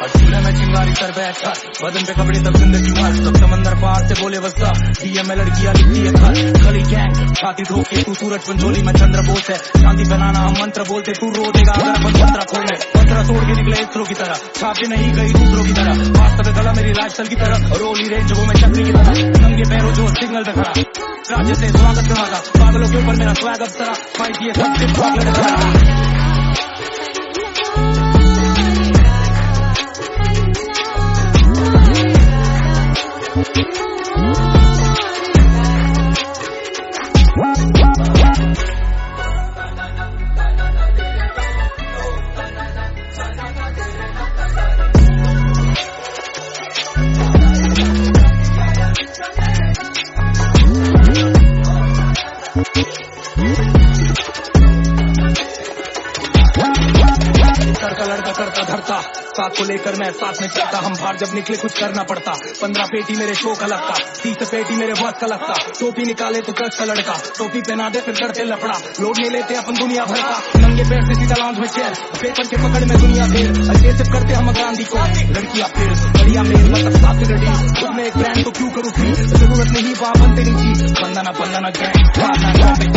اور جھولا میں چنگاری کر بیٹھا بدن پہ کپڑے تب زندگی بھر۔ تب سمندر پار سے بولے وسطہ ڈی ایم ایل لڑکیاں لکھتی ہے کھا گلی گینگ چھاتی دھو کے تو سورج پنجولی میں چندر بوس ہے۔ شانتی بنانا ہم منتر بولتے تو رو دے گا اگر بس پتھرا کھول میں۔ توڑ کے نکلے اسرو کی طرح۔ چھاپے نہیں گئی دوسروں کی طرح۔ واسطہ پہ گلا میری لائف سل کی طرح۔ رولی رینج وہ میں چکری کی طرح۔ ننگے پیروں جو سگنل پہ کھڑا۔ راجے سے سواگت کروا گا پاگلوں کے اوپر میرا سواگت طرح فائٹ یہ سب سے پاگل کرا ساتھ کو لے کر میں ساتھ میں چلتا۔ ہم باہر جب نکلے کچھ کرنا پڑتا۔ پندرہ پیٹی میرے شو کا لگتا۔ تیس پیٹی میرے وقت کا لگتا۔ ٹوپی نکالے تو کچھ کا لڑکا۔ ٹوپی پہنا دے پھر کرتے لپڑا لوڈ نہیں لیتے اپن دنیا بھر کا۔ ننگے پیر سے سیدھا لانچ میں چیئر پیپر کے پکڑ میں دنیا دیر۔ اگریسو کرتے ہم گاندھی کو۔ لڑکیا پھر۔ بڑھیا میل مطلب ساتھ لڑی خود میں ایک برانڈ تو کیوں کروں تھی ضرورت نہیں وہاں بندے نہیں تھی بندنا بندنا گینگ